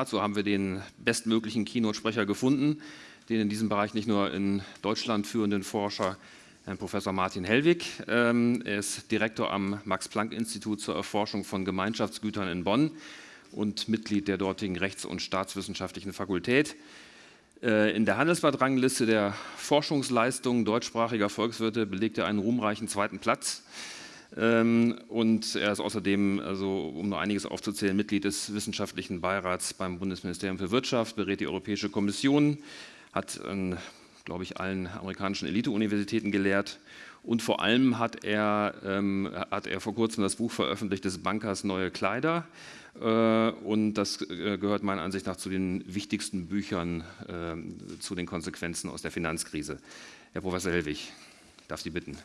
dazu haben wir den bestmöglichen Keynote-Sprecher gefunden, den in diesem Bereich nicht nur in Deutschland führenden Forscher, Herrn Professor Martin Hellwig. Ähm, er ist Direktor am Max-Planck-Institut zur Erforschung von Gemeinschaftsgütern in Bonn und Mitglied der dortigen Rechts- und Staatswissenschaftlichen Fakultät. Äh, in der Handelsblatt-Rangliste der Forschungsleistungen deutschsprachiger Volkswirte belegt er einen ruhmreichen zweiten Platz. Ähm, und er ist außerdem, also um nur einiges aufzuzählen, Mitglied des Wissenschaftlichen Beirats beim Bundesministerium für Wirtschaft, berät die Europäische Kommission, hat an, glaube ich, allen amerikanischen Elite-Universitäten gelehrt und vor allem hat er, ähm, hat er vor kurzem das Buch veröffentlicht des Bankers Neue Kleider äh, und das äh, gehört meiner Ansicht nach zu den wichtigsten Büchern äh, zu den Konsequenzen aus der Finanzkrise. Herr Professor Hellwig, darf Sie bitten.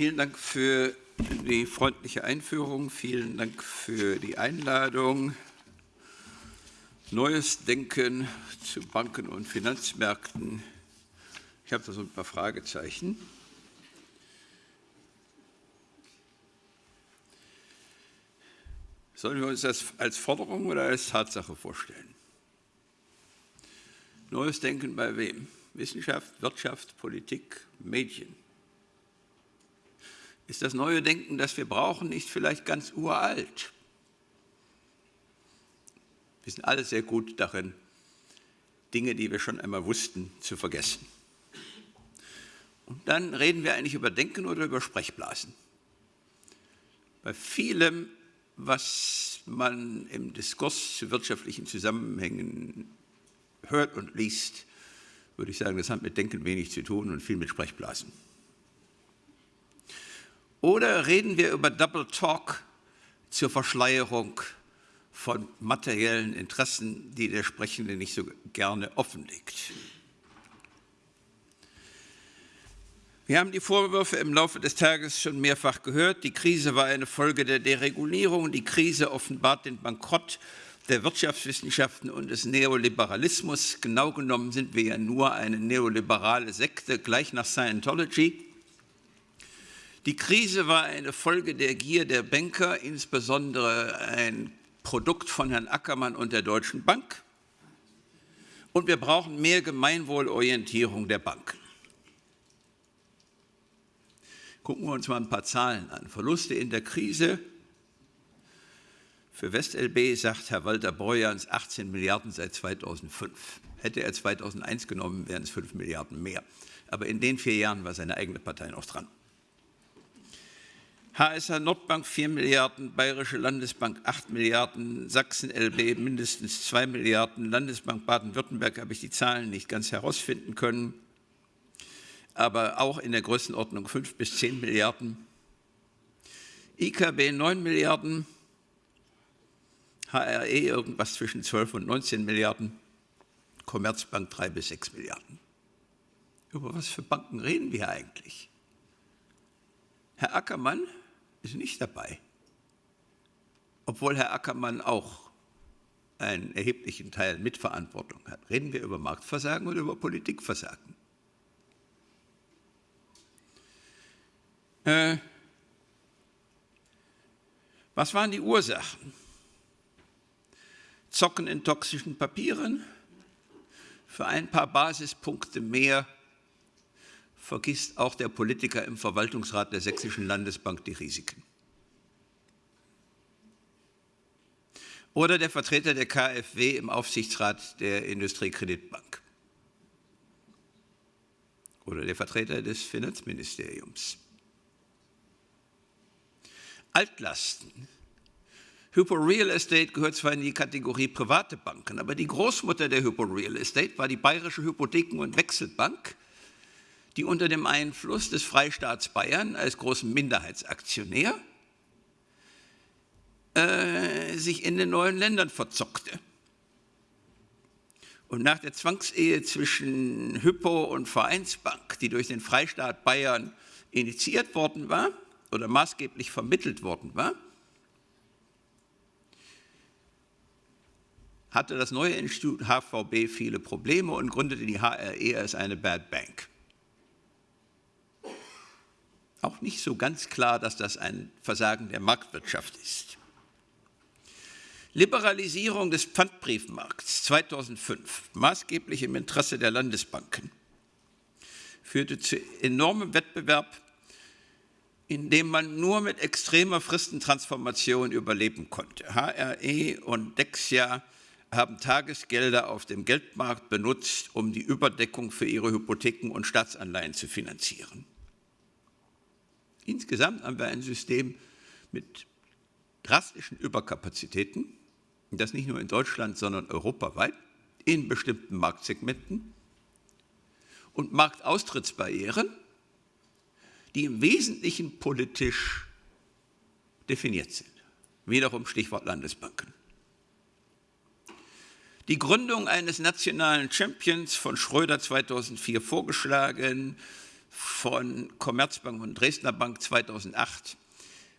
Vielen Dank für die freundliche Einführung. Vielen Dank für die Einladung. Neues Denken zu Banken und Finanzmärkten. Ich habe da so ein paar Fragezeichen. Sollen wir uns das als Forderung oder als Tatsache vorstellen? Neues Denken bei wem? Wissenschaft, Wirtschaft, Politik, Medien. Ist das neue Denken, das wir brauchen, nicht vielleicht ganz uralt? Wir sind alle sehr gut darin, Dinge, die wir schon einmal wussten, zu vergessen. Und dann reden wir eigentlich über Denken oder über Sprechblasen. Bei vielem, was man im Diskurs zu wirtschaftlichen Zusammenhängen hört und liest, würde ich sagen, das hat mit Denken wenig zu tun und viel mit Sprechblasen. Oder reden wir über Double Talk zur Verschleierung von materiellen Interessen, die der Sprechende nicht so gerne offenlegt. Wir haben die Vorwürfe im Laufe des Tages schon mehrfach gehört. Die Krise war eine Folge der Deregulierung. Die Krise offenbart den Bankrott der Wirtschaftswissenschaften und des Neoliberalismus. Genau genommen sind wir ja nur eine neoliberale Sekte, gleich nach Scientology. Die Krise war eine Folge der Gier der Banker, insbesondere ein Produkt von Herrn Ackermann und der Deutschen Bank. Und wir brauchen mehr Gemeinwohlorientierung der Banken. Gucken wir uns mal ein paar Zahlen an. Verluste in der Krise. Für WestLB sagt Herr Walter Borjans 18 Milliarden seit 2005. Hätte er 2001 genommen, wären es 5 Milliarden mehr. Aber in den vier Jahren war seine eigene Partei noch dran. HSH Nordbank 4 Milliarden, Bayerische Landesbank 8 Milliarden, Sachsen LB mindestens 2 Milliarden, Landesbank Baden-Württemberg habe ich die Zahlen nicht ganz herausfinden können, aber auch in der Größenordnung 5 bis 10 Milliarden. IKB 9 Milliarden, HRE irgendwas zwischen 12 und 19 Milliarden, Commerzbank 3 bis 6 Milliarden. Über was für Banken reden wir eigentlich? Herr Ackermann ist nicht dabei. Obwohl Herr Ackermann auch einen erheblichen Teil Mitverantwortung hat. Reden wir über Marktversagen oder über Politikversagen? Äh, was waren die Ursachen? Zocken in toxischen Papieren, für ein paar Basispunkte mehr vergisst auch der Politiker im Verwaltungsrat der Sächsischen Landesbank die Risiken. Oder der Vertreter der KfW im Aufsichtsrat der Industriekreditbank. Oder der Vertreter des Finanzministeriums. Altlasten. Hypo Real Estate gehört zwar in die Kategorie private Banken, aber die Großmutter der Hypo Real Estate war die Bayerische Hypotheken- und Wechselbank, die unter dem Einfluss des Freistaats Bayern als großen Minderheitsaktionär äh, sich in den neuen Ländern verzockte. Und nach der Zwangsehe zwischen Hypo und Vereinsbank, die durch den Freistaat Bayern initiiert worden war oder maßgeblich vermittelt worden war, hatte das neue Institut HVB viele Probleme und gründete die HRE als eine Bad Bank. Auch nicht so ganz klar, dass das ein Versagen der Marktwirtschaft ist. Liberalisierung des Pfandbriefmarkts 2005, maßgeblich im Interesse der Landesbanken, führte zu enormem Wettbewerb, in dem man nur mit extremer Fristentransformation überleben konnte. HRE und Dexia haben Tagesgelder auf dem Geldmarkt benutzt, um die Überdeckung für ihre Hypotheken und Staatsanleihen zu finanzieren. Insgesamt haben wir ein System mit drastischen Überkapazitäten, das nicht nur in Deutschland, sondern europaweit, in bestimmten Marktsegmenten und Marktaustrittsbarrieren, die im Wesentlichen politisch definiert sind. Wiederum Stichwort Landesbanken. Die Gründung eines nationalen Champions von Schröder 2004 vorgeschlagen, von Commerzbank und Dresdner Bank 2008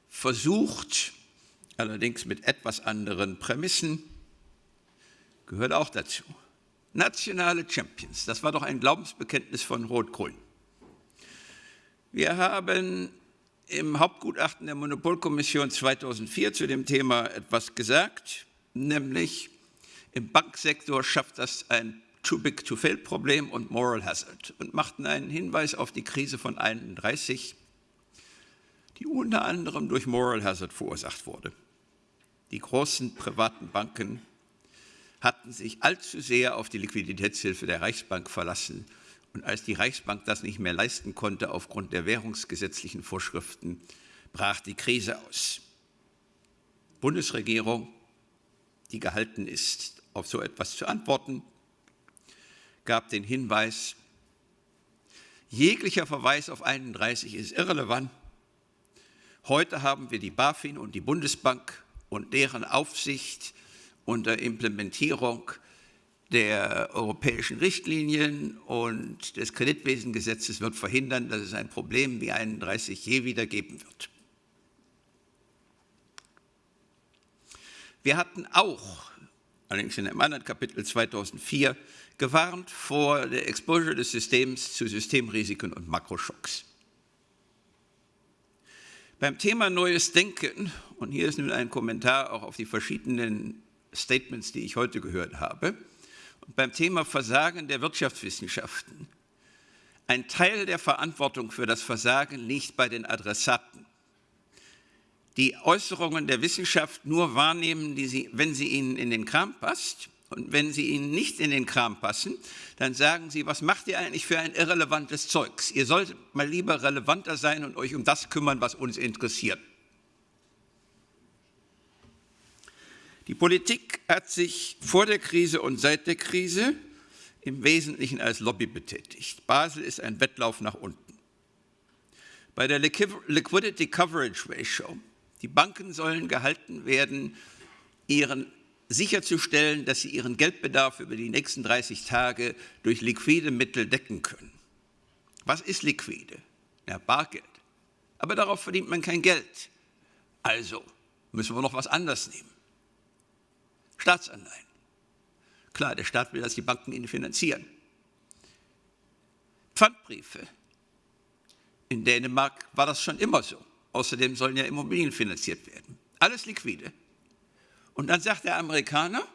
versucht, allerdings mit etwas anderen Prämissen, gehört auch dazu. Nationale Champions, das war doch ein Glaubensbekenntnis von Rot-Grün. Wir haben im Hauptgutachten der Monopolkommission 2004 zu dem Thema etwas gesagt, nämlich im Banksektor schafft das ein Too-Big-to-Fail-Problem und Moral Hazard und machten einen Hinweis auf die Krise von 31, die unter anderem durch Moral Hazard verursacht wurde. Die großen privaten Banken hatten sich allzu sehr auf die Liquiditätshilfe der Reichsbank verlassen. Und als die Reichsbank das nicht mehr leisten konnte aufgrund der währungsgesetzlichen Vorschriften, brach die Krise aus. Bundesregierung, die gehalten ist, auf so etwas zu antworten, gab den Hinweis, jeglicher Verweis auf 31 ist irrelevant. Heute haben wir die BaFin und die Bundesbank und deren Aufsicht unter Implementierung der europäischen Richtlinien und des Kreditwesengesetzes wird verhindern, dass es ein Problem wie 31 je wieder geben wird. Wir hatten auch, allerdings in einem anderen Kapitel 2004, gewarnt vor der Exposure des Systems zu Systemrisiken und Makroschocks. Beim Thema Neues Denken, und hier ist nun ein Kommentar auch auf die verschiedenen Statements, die ich heute gehört habe, und beim Thema Versagen der Wirtschaftswissenschaften, ein Teil der Verantwortung für das Versagen liegt bei den Adressaten, die Äußerungen der Wissenschaft nur wahrnehmen, sie, wenn sie ihnen in den Kram passt und wenn sie Ihnen nicht in den Kram passen, dann sagen Sie, was macht ihr eigentlich für ein irrelevantes Zeugs? Ihr solltet mal lieber relevanter sein und euch um das kümmern, was uns interessiert. Die Politik hat sich vor der Krise und seit der Krise im Wesentlichen als Lobby betätigt. Basel ist ein Wettlauf nach unten. Bei der Liquidity Coverage Ratio, die Banken sollen gehalten werden, ihren sicherzustellen, dass sie ihren Geldbedarf über die nächsten 30 Tage durch liquide Mittel decken können. Was ist liquide? Ja, Bargeld. Aber darauf verdient man kein Geld. Also müssen wir noch was anderes nehmen. Staatsanleihen. Klar, der Staat will, dass die Banken ihn finanzieren. Pfandbriefe. In Dänemark war das schon immer so. Außerdem sollen ja Immobilien finanziert werden. Alles liquide. Und dann sagt der Amerikaner,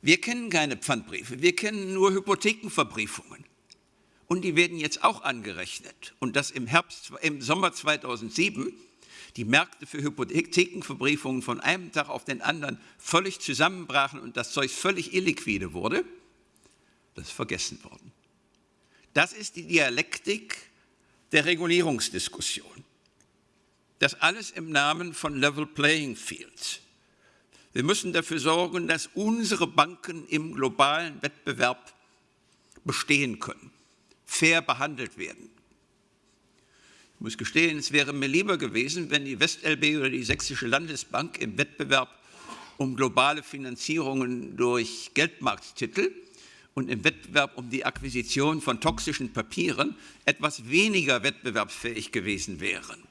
wir kennen keine Pfandbriefe, wir kennen nur Hypothekenverbriefungen. Und die werden jetzt auch angerechnet. Und dass im, Herbst, im Sommer 2007 die Märkte für Hypothekenverbriefungen von einem Tag auf den anderen völlig zusammenbrachen und das Zeug völlig illiquide wurde, das ist vergessen worden. Das ist die Dialektik der Regulierungsdiskussion. Das alles im Namen von Level Playing Fields. Wir müssen dafür sorgen, dass unsere Banken im globalen Wettbewerb bestehen können, fair behandelt werden. Ich muss gestehen, es wäre mir lieber gewesen, wenn die WestLB oder die Sächsische Landesbank im Wettbewerb um globale Finanzierungen durch Geldmarkttitel und im Wettbewerb um die Akquisition von toxischen Papieren etwas weniger wettbewerbsfähig gewesen wären.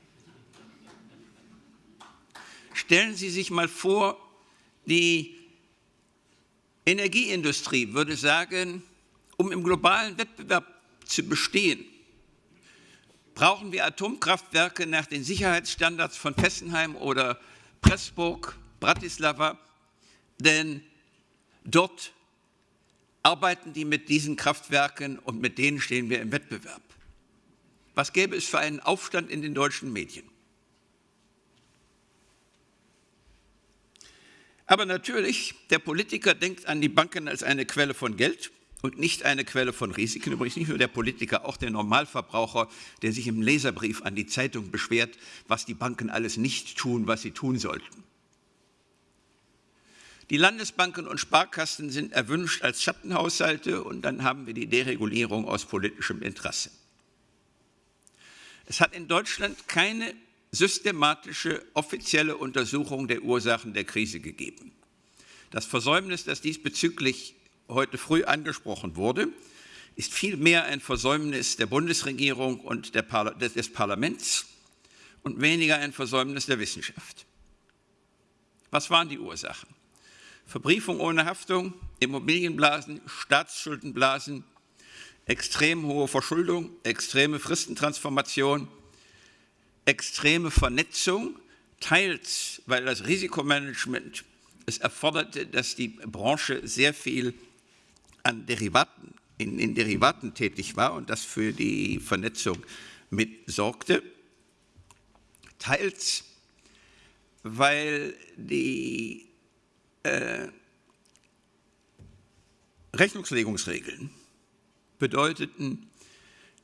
Stellen Sie sich mal vor, die Energieindustrie würde sagen, um im globalen Wettbewerb zu bestehen, brauchen wir Atomkraftwerke nach den Sicherheitsstandards von Fessenheim oder Pressburg, Bratislava, denn dort arbeiten die mit diesen Kraftwerken und mit denen stehen wir im Wettbewerb. Was gäbe es für einen Aufstand in den deutschen Medien? Aber natürlich, der Politiker denkt an die Banken als eine Quelle von Geld und nicht eine Quelle von Risiken. Übrigens nicht nur der Politiker, auch der Normalverbraucher, der sich im Leserbrief an die Zeitung beschwert, was die Banken alles nicht tun, was sie tun sollten. Die Landesbanken und Sparkassen sind erwünscht als Schattenhaushalte und dann haben wir die Deregulierung aus politischem Interesse. Es hat in Deutschland keine systematische offizielle Untersuchung der Ursachen der Krise gegeben. Das Versäumnis, das diesbezüglich heute früh angesprochen wurde, ist vielmehr ein Versäumnis der Bundesregierung und Parla des Parlaments und weniger ein Versäumnis der Wissenschaft. Was waren die Ursachen? Verbriefung ohne Haftung, Immobilienblasen, Staatsschuldenblasen, extrem hohe Verschuldung, extreme Fristentransformation, extreme Vernetzung, teils weil das Risikomanagement es erforderte, dass die Branche sehr viel an Derivaten, in, in Derivaten tätig war und das für die Vernetzung mitsorgte, teils weil die äh, Rechnungslegungsregeln bedeuteten,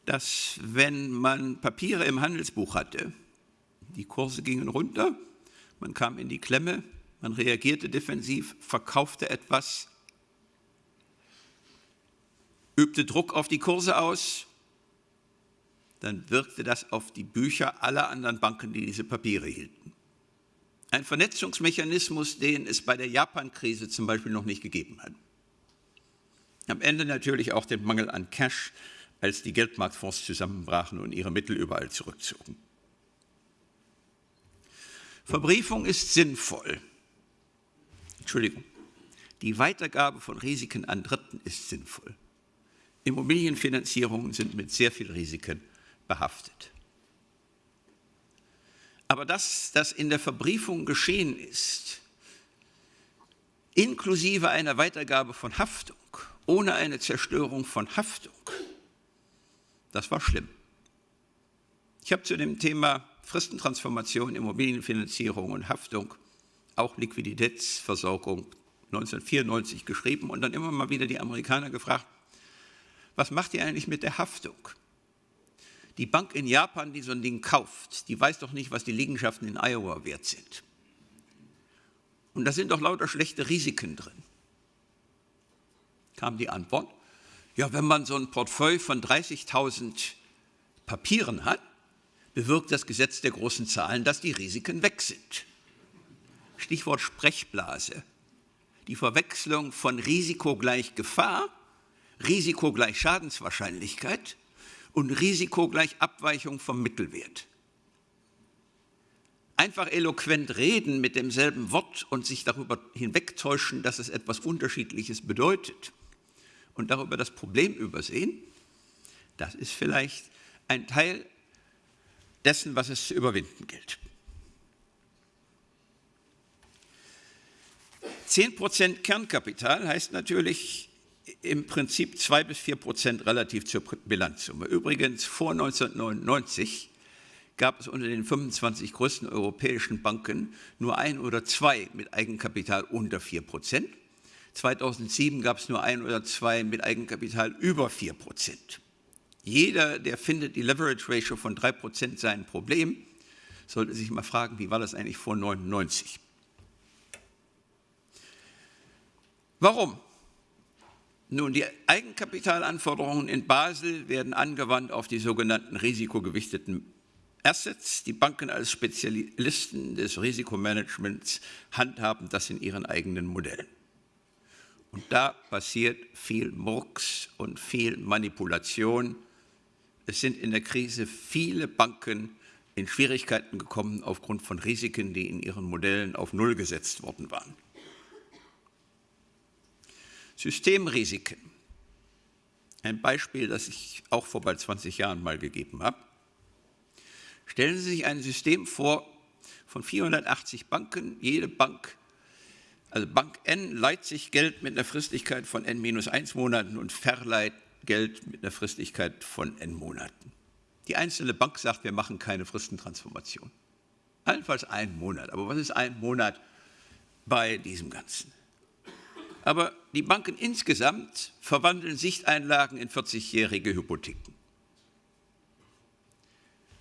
dass wenn man Papiere im Handelsbuch hatte, die Kurse gingen runter, man kam in die Klemme, man reagierte defensiv, verkaufte etwas, übte Druck auf die Kurse aus, dann wirkte das auf die Bücher aller anderen Banken, die diese Papiere hielten. Ein Vernetzungsmechanismus, den es bei der Japan-Krise zum Beispiel noch nicht gegeben hat. Am Ende natürlich auch den Mangel an Cash, als die Geldmarktfonds zusammenbrachen und ihre Mittel überall zurückzogen. Verbriefung ist sinnvoll. Entschuldigung. Die Weitergabe von Risiken an Dritten ist sinnvoll. Immobilienfinanzierungen sind mit sehr viel Risiken behaftet. Aber dass das in der Verbriefung geschehen ist, inklusive einer Weitergabe von Haftung, ohne eine Zerstörung von Haftung, das war schlimm. Ich habe zu dem Thema Fristentransformation, Immobilienfinanzierung und Haftung, auch Liquiditätsversorgung 1994 geschrieben und dann immer mal wieder die Amerikaner gefragt, was macht ihr eigentlich mit der Haftung? Die Bank in Japan, die so ein Ding kauft, die weiß doch nicht, was die Liegenschaften in Iowa wert sind. Und da sind doch lauter schlechte Risiken drin. Kam die Antwort, ja, wenn man so ein Portfolio von 30.000 Papieren hat, bewirkt das Gesetz der großen Zahlen, dass die Risiken weg sind. Stichwort Sprechblase. Die Verwechslung von Risiko gleich Gefahr, Risiko gleich Schadenswahrscheinlichkeit und Risiko gleich Abweichung vom Mittelwert. Einfach eloquent reden mit demselben Wort und sich darüber hinwegtäuschen, dass es etwas Unterschiedliches bedeutet und darüber das Problem übersehen, das ist vielleicht ein Teil dessen, was es zu überwinden gilt. 10% Kernkapital heißt natürlich im Prinzip 2 bis 4 Prozent relativ zur Bilanzsumme. Übrigens, vor 1999 gab es unter den 25 größten europäischen Banken nur ein oder zwei mit Eigenkapital unter 4 Prozent. 2007 gab es nur ein oder zwei mit Eigenkapital über 4 Prozent. Jeder, der findet, die Leverage Ratio von 3 Prozent sei ein Problem, sollte sich mal fragen, wie war das eigentlich vor 1999? Warum? Nun, die Eigenkapitalanforderungen in Basel werden angewandt auf die sogenannten risikogewichteten Assets. Die Banken als Spezialisten des Risikomanagements handhaben das in ihren eigenen Modellen. Und da passiert viel Murks und viel Manipulation. Es sind in der Krise viele Banken in Schwierigkeiten gekommen aufgrund von Risiken, die in ihren Modellen auf Null gesetzt worden waren. Systemrisiken. Ein Beispiel, das ich auch vor bald 20 Jahren mal gegeben habe. Stellen Sie sich ein System vor von 480 Banken. Jede Bank, also Bank N, leiht sich Geld mit einer Fristigkeit von n minus 1 Monaten und verleiht Geld mit einer Fristigkeit von n Monaten. Die einzelne Bank sagt, wir machen keine Fristentransformation. Allenfalls einen Monat. Aber was ist ein Monat bei diesem Ganzen? Aber die Banken insgesamt verwandeln Sichteinlagen in 40-jährige Hypotheken.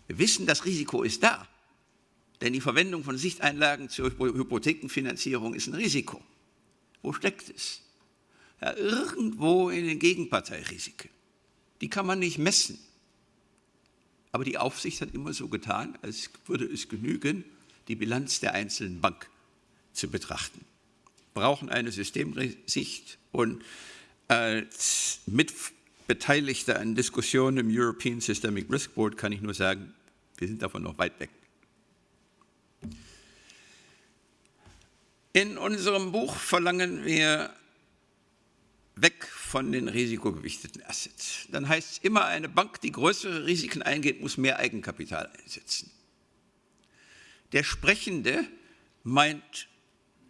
Wir wissen, das Risiko ist da, denn die Verwendung von Sichteinlagen zur Hypothekenfinanzierung ist ein Risiko. Wo steckt es? Ja, irgendwo in den Gegenparteirisiken. Die kann man nicht messen. Aber die Aufsicht hat immer so getan, als würde es genügen, die Bilanz der einzelnen Bank zu betrachten. Wir brauchen eine Systemsicht und als Mitbeteiligter an Diskussionen im European Systemic Risk Board kann ich nur sagen, wir sind davon noch weit weg. In unserem Buch verlangen wir weg von den risikogewichteten Assets. Dann heißt es immer, eine Bank, die größere Risiken eingeht, muss mehr Eigenkapital einsetzen. Der Sprechende meint,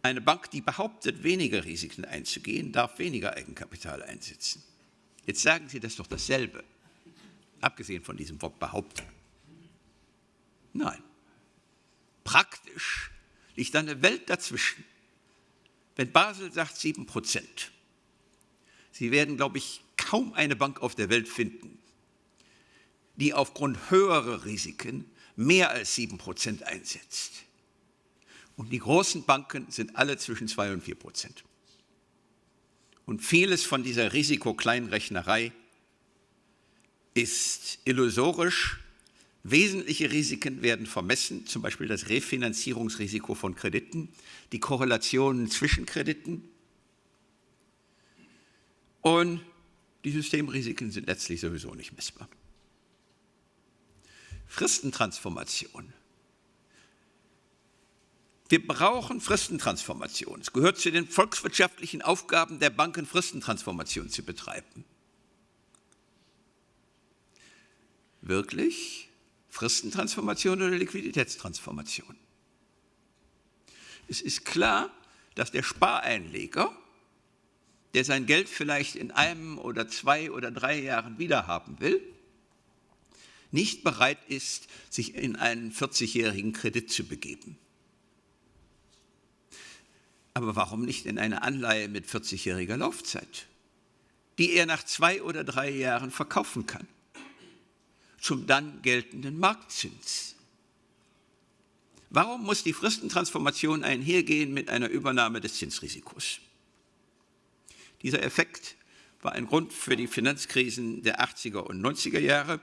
eine Bank, die behauptet, weniger Risiken einzugehen, darf weniger Eigenkapital einsetzen. Jetzt sagen Sie das doch dasselbe, abgesehen von diesem Wort behaupten. Nein. Praktisch liegt eine Welt dazwischen. Wenn Basel sagt 7 Prozent, Sie werden, glaube ich, kaum eine Bank auf der Welt finden, die aufgrund höherer Risiken mehr als 7 Prozent einsetzt. Und die großen Banken sind alle zwischen 2 und 4 Prozent. Und vieles von dieser Risikokleinrechnerei ist illusorisch. Wesentliche Risiken werden vermessen, zum Beispiel das Refinanzierungsrisiko von Krediten, die Korrelationen zwischen Krediten, und die Systemrisiken sind letztlich sowieso nicht messbar. Fristentransformation. Wir brauchen Fristentransformation. Es gehört zu den volkswirtschaftlichen Aufgaben der Banken, Fristentransformation zu betreiben. Wirklich? Fristentransformation oder Liquiditätstransformation? Es ist klar, dass der Spareinleger der sein Geld vielleicht in einem oder zwei oder drei Jahren wiederhaben will, nicht bereit ist, sich in einen 40-jährigen Kredit zu begeben. Aber warum nicht in eine Anleihe mit 40-jähriger Laufzeit, die er nach zwei oder drei Jahren verkaufen kann, zum dann geltenden Marktzins? Warum muss die Fristentransformation einhergehen mit einer Übernahme des Zinsrisikos? Dieser Effekt war ein Grund für die Finanzkrisen der 80er und 90er Jahre.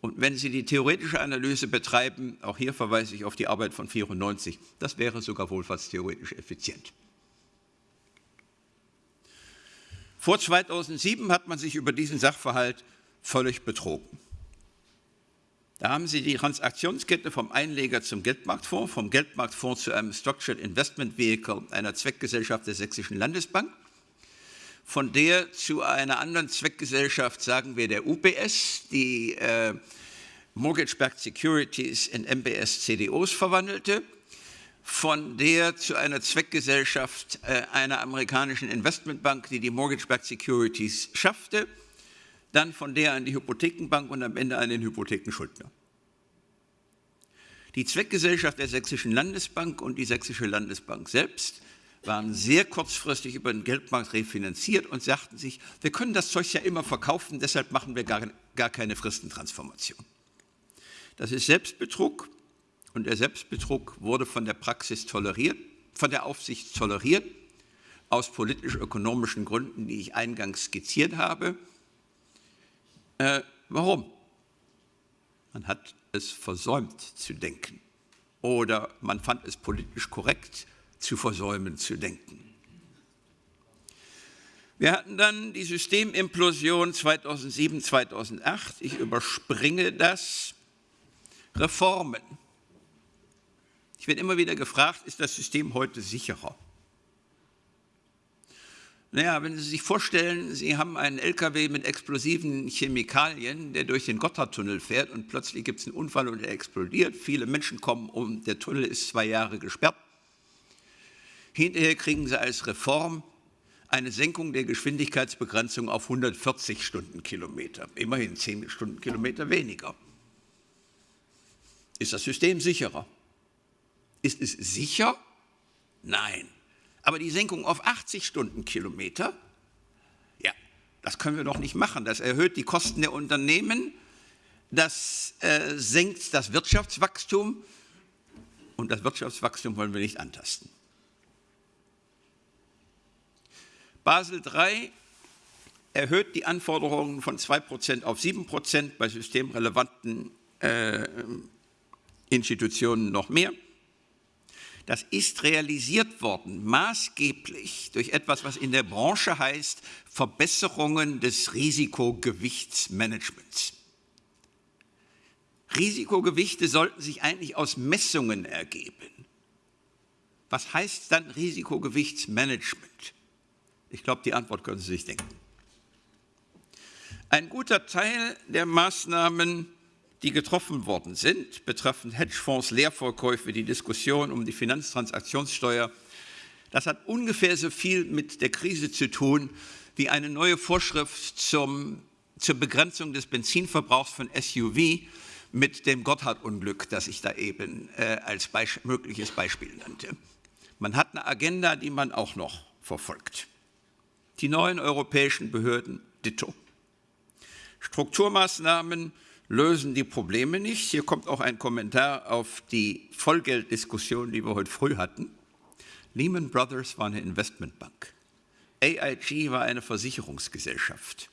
Und wenn Sie die theoretische Analyse betreiben, auch hier verweise ich auf die Arbeit von 94, das wäre sogar wohlfahrtstheoretisch effizient. Vor 2007 hat man sich über diesen Sachverhalt völlig betrogen. Da haben Sie die Transaktionskette vom Einleger zum Geldmarktfonds, vom Geldmarktfonds zu einem Structured Investment Vehicle einer Zweckgesellschaft der Sächsischen Landesbank von der zu einer anderen Zweckgesellschaft, sagen wir der UBS, die äh, Mortgage-Backed Securities in MBS-CDOs verwandelte, von der zu einer Zweckgesellschaft äh, einer amerikanischen Investmentbank, die die Mortgage-Backed Securities schaffte, dann von der an die Hypothekenbank und am Ende an den Hypothekenschuldner. Die Zweckgesellschaft der Sächsischen Landesbank und die Sächsische Landesbank selbst waren sehr kurzfristig über den Geldmarkt refinanziert und sagten sich, wir können das Zeug ja immer verkaufen, deshalb machen wir gar, gar keine Fristentransformation. Das ist Selbstbetrug und der Selbstbetrug wurde von der Praxis toleriert, von der Aufsicht toleriert, aus politisch-ökonomischen Gründen, die ich eingangs skizziert habe. Äh, warum? Man hat es versäumt zu denken oder man fand es politisch korrekt, zu versäumen zu denken. Wir hatten dann die Systemimplosion 2007, 2008. Ich überspringe das. Reformen. Ich werde immer wieder gefragt, ist das System heute sicherer? Naja, wenn Sie sich vorstellen, Sie haben einen LKW mit explosiven Chemikalien, der durch den Gotthardtunnel fährt und plötzlich gibt es einen Unfall und er explodiert. Viele Menschen kommen um, der Tunnel ist zwei Jahre gesperrt. Hinterher kriegen Sie als Reform eine Senkung der Geschwindigkeitsbegrenzung auf 140 Stundenkilometer. Immerhin 10 Stundenkilometer weniger. Ist das System sicherer? Ist es sicher? Nein. Aber die Senkung auf 80 Stundenkilometer, ja, das können wir doch nicht machen. Das erhöht die Kosten der Unternehmen, das äh, senkt das Wirtschaftswachstum und das Wirtschaftswachstum wollen wir nicht antasten. Basel III erhöht die Anforderungen von 2% auf 7%, bei systemrelevanten äh, Institutionen noch mehr. Das ist realisiert worden, maßgeblich durch etwas, was in der Branche heißt Verbesserungen des Risikogewichtsmanagements. Risikogewichte sollten sich eigentlich aus Messungen ergeben. Was heißt dann Risikogewichtsmanagement? Ich glaube, die Antwort können Sie sich denken. Ein guter Teil der Maßnahmen die getroffen worden sind, betreffend Hedgefonds, Leerverkäufe, die Diskussion um die Finanztransaktionssteuer, das hat ungefähr so viel mit der Krise zu tun wie eine neue Vorschrift zum, zur Begrenzung des Benzinverbrauchs von SUV mit dem Gotthard-Unglück, das ich da eben äh, als Beisp mögliches Beispiel nannte. Man hat eine Agenda, die man auch noch verfolgt. Die neuen europäischen Behörden ditto. Strukturmaßnahmen lösen die Probleme nicht. Hier kommt auch ein Kommentar auf die Vollgelddiskussion, die wir heute früh hatten. Lehman Brothers war eine Investmentbank. AIG war eine Versicherungsgesellschaft.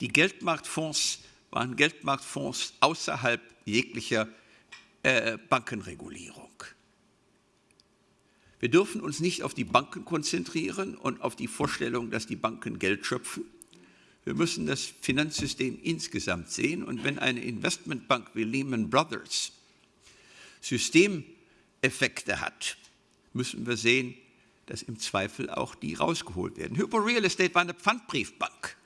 Die Geldmarktfonds waren Geldmarktfonds außerhalb jeglicher äh, Bankenregulierung. Wir dürfen uns nicht auf die Banken konzentrieren und auf die Vorstellung, dass die Banken Geld schöpfen, wir müssen das Finanzsystem insgesamt sehen. Und wenn eine Investmentbank wie Lehman Brothers Systemeffekte hat, müssen wir sehen, dass im Zweifel auch die rausgeholt werden. Hypo Real Estate war eine Pfandbriefbank.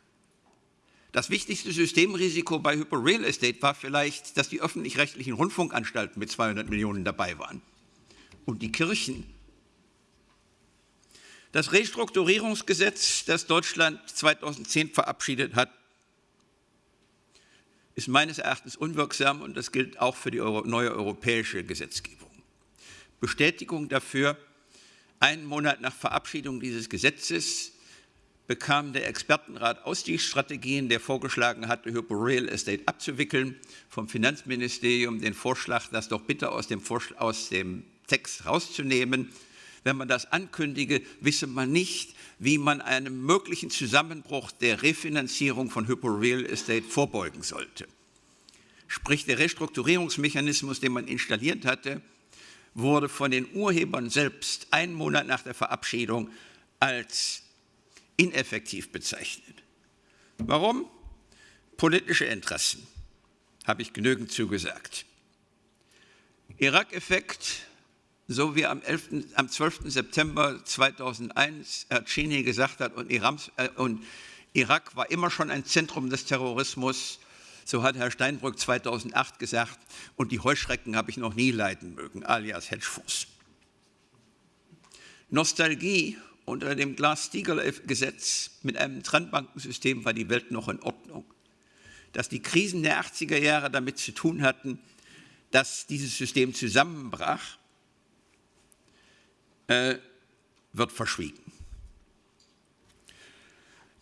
Das wichtigste Systemrisiko bei Hypo Real Estate war vielleicht, dass die öffentlich-rechtlichen Rundfunkanstalten mit 200 Millionen dabei waren. Und die Kirchen das Restrukturierungsgesetz, das Deutschland 2010 verabschiedet hat, ist meines Erachtens unwirksam und das gilt auch für die neue europäische Gesetzgebung. Bestätigung dafür, einen Monat nach Verabschiedung dieses Gesetzes bekam der Expertenrat Ausstiegsstrategien, der vorgeschlagen hatte, Hypo Real Estate abzuwickeln, vom Finanzministerium den Vorschlag, das doch bitte aus dem, aus dem Text rauszunehmen wenn man das ankündige, wisse man nicht, wie man einem möglichen Zusammenbruch der Refinanzierung von Hypo Real Estate vorbeugen sollte. Sprich, der Restrukturierungsmechanismus, den man installiert hatte, wurde von den Urhebern selbst einen Monat nach der Verabschiedung als ineffektiv bezeichnet. Warum? Politische Interessen, habe ich genügend zugesagt. Irak-Effekt so wie am, 11., am 12. September 2001 Herr Cheney gesagt hat, und, Irams, äh, und Irak war immer schon ein Zentrum des Terrorismus, so hat Herr Steinbrück 2008 gesagt, und die Heuschrecken habe ich noch nie leiden mögen, alias Hedgefonds. Nostalgie unter dem Glass-Steagall-Gesetz mit einem Trennbankensystem war die Welt noch in Ordnung. Dass die Krisen der 80er Jahre damit zu tun hatten, dass dieses System zusammenbrach, äh, wird verschwiegen.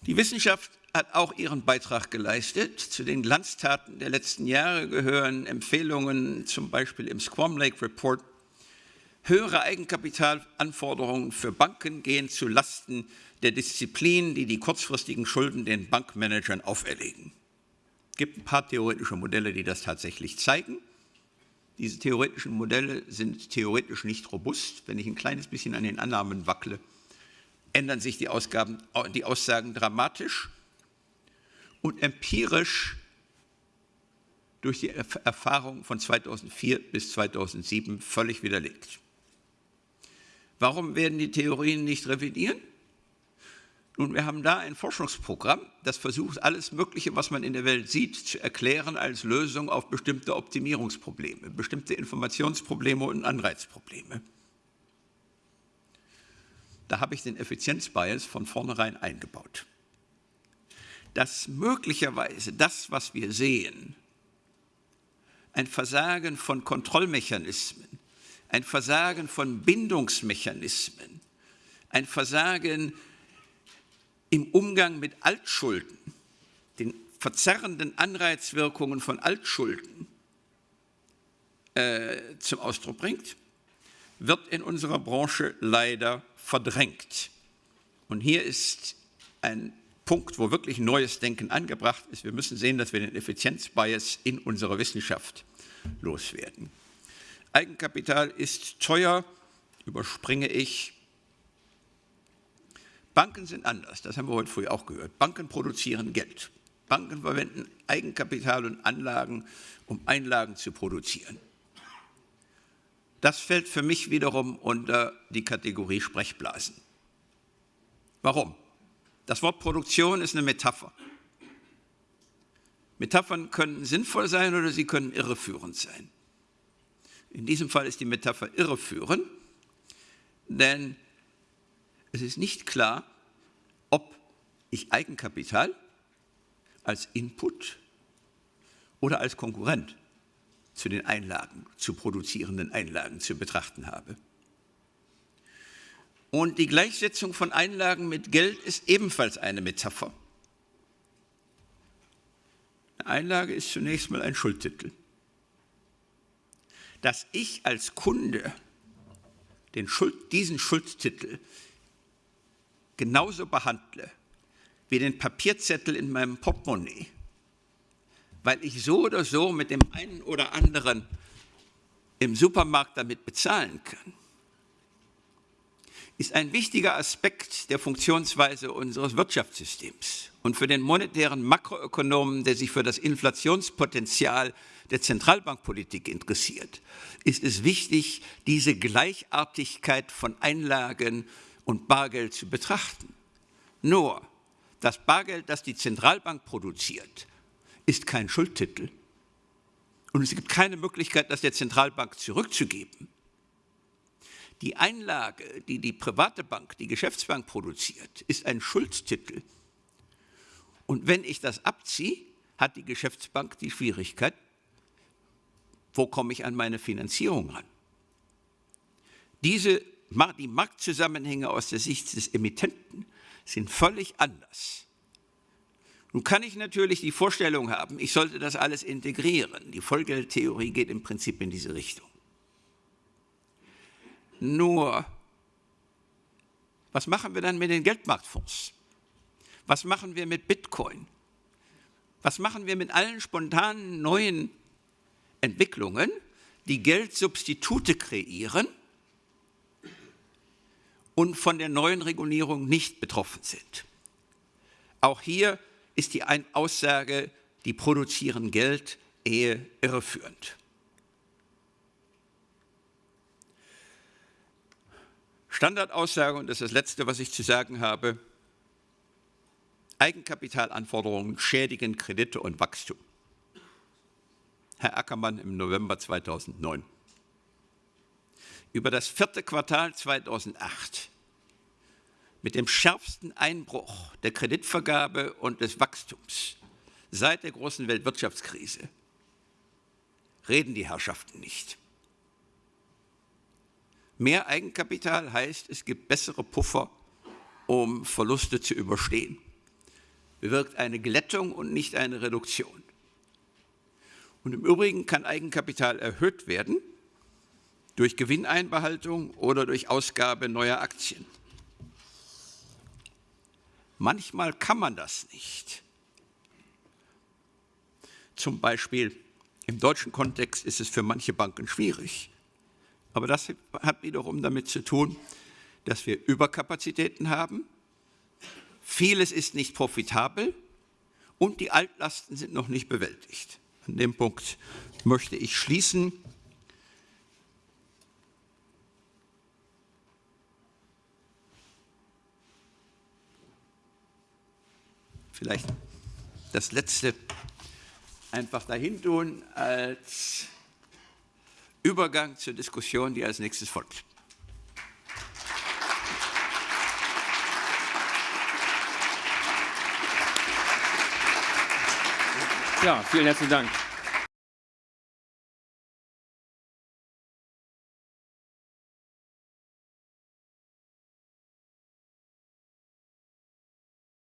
Die Wissenschaft hat auch ihren Beitrag geleistet. Zu den Glanztaten der letzten Jahre gehören Empfehlungen, zum Beispiel im Squam Lake Report. Höhere Eigenkapitalanforderungen für Banken gehen zu Lasten der Disziplin, die die kurzfristigen Schulden den Bankmanagern auferlegen. Es gibt ein paar theoretische Modelle, die das tatsächlich zeigen. Diese theoretischen Modelle sind theoretisch nicht robust. Wenn ich ein kleines bisschen an den Annahmen wackle, ändern sich die, Ausgaben, die Aussagen dramatisch und empirisch durch die Erfahrung von 2004 bis 2007 völlig widerlegt. Warum werden die Theorien nicht revidiert? Nun, wir haben da ein Forschungsprogramm, das versucht, alles Mögliche, was man in der Welt sieht, zu erklären als Lösung auf bestimmte Optimierungsprobleme, bestimmte Informationsprobleme und Anreizprobleme. Da habe ich den Effizienzbias von vornherein eingebaut. Dass möglicherweise das, was wir sehen, ein Versagen von Kontrollmechanismen, ein Versagen von Bindungsmechanismen, ein Versagen im Umgang mit Altschulden, den verzerrenden Anreizwirkungen von Altschulden äh, zum Ausdruck bringt, wird in unserer Branche leider verdrängt. Und hier ist ein Punkt, wo wirklich neues Denken angebracht ist. Wir müssen sehen, dass wir den Effizienzbias in unserer Wissenschaft loswerden. Eigenkapital ist teuer, überspringe ich. Banken sind anders, das haben wir heute früh auch gehört. Banken produzieren Geld. Banken verwenden Eigenkapital und Anlagen, um Einlagen zu produzieren. Das fällt für mich wiederum unter die Kategorie Sprechblasen. Warum? Das Wort Produktion ist eine Metapher. Metaphern können sinnvoll sein oder sie können irreführend sein. In diesem Fall ist die Metapher irreführend, denn es ist nicht klar, ob ich Eigenkapital als Input oder als Konkurrent zu den Einlagen, zu produzierenden Einlagen zu betrachten habe. Und die Gleichsetzung von Einlagen mit Geld ist ebenfalls eine Metapher. Eine Einlage ist zunächst mal ein Schuldtitel. Dass ich als Kunde Schuld, diesen Schuldtitel genauso behandle wie den Papierzettel in meinem Portemonnaie, weil ich so oder so mit dem einen oder anderen im Supermarkt damit bezahlen kann, ist ein wichtiger Aspekt der Funktionsweise unseres Wirtschaftssystems. Und für den monetären Makroökonomen, der sich für das Inflationspotenzial der Zentralbankpolitik interessiert, ist es wichtig, diese Gleichartigkeit von Einlagen und Bargeld zu betrachten. Nur, das Bargeld, das die Zentralbank produziert, ist kein Schuldtitel. Und es gibt keine Möglichkeit, das der Zentralbank zurückzugeben. Die Einlage, die die private Bank, die Geschäftsbank produziert, ist ein Schuldtitel. Und wenn ich das abziehe, hat die Geschäftsbank die Schwierigkeit, wo komme ich an meine Finanzierung ran? Diese die Marktzusammenhänge aus der Sicht des Emittenten sind völlig anders. Nun kann ich natürlich die Vorstellung haben, ich sollte das alles integrieren. Die Vollgeldtheorie geht im Prinzip in diese Richtung. Nur, was machen wir dann mit den Geldmarktfonds? Was machen wir mit Bitcoin? Was machen wir mit allen spontanen neuen Entwicklungen, die Geldsubstitute kreieren und von der neuen Regulierung nicht betroffen sind. Auch hier ist die Aussage, die produzieren Geld, eher irreführend. Standardaussage, und das ist das Letzte, was ich zu sagen habe, Eigenkapitalanforderungen schädigen Kredite und Wachstum. Herr Ackermann im November 2009 über das vierte Quartal 2008 mit dem schärfsten Einbruch der Kreditvergabe und des Wachstums seit der großen Weltwirtschaftskrise reden die Herrschaften nicht. Mehr Eigenkapital heißt, es gibt bessere Puffer, um Verluste zu überstehen. Bewirkt eine Glättung und nicht eine Reduktion. Und im Übrigen kann Eigenkapital erhöht werden, durch Gewinneinbehaltung oder durch Ausgabe neuer Aktien. Manchmal kann man das nicht. Zum Beispiel im deutschen Kontext ist es für manche Banken schwierig. Aber das hat wiederum damit zu tun, dass wir Überkapazitäten haben, vieles ist nicht profitabel und die Altlasten sind noch nicht bewältigt. An dem Punkt möchte ich schließen. Vielleicht das Letzte einfach dahin tun als Übergang zur Diskussion, die als nächstes folgt. Ja, vielen herzlichen Dank.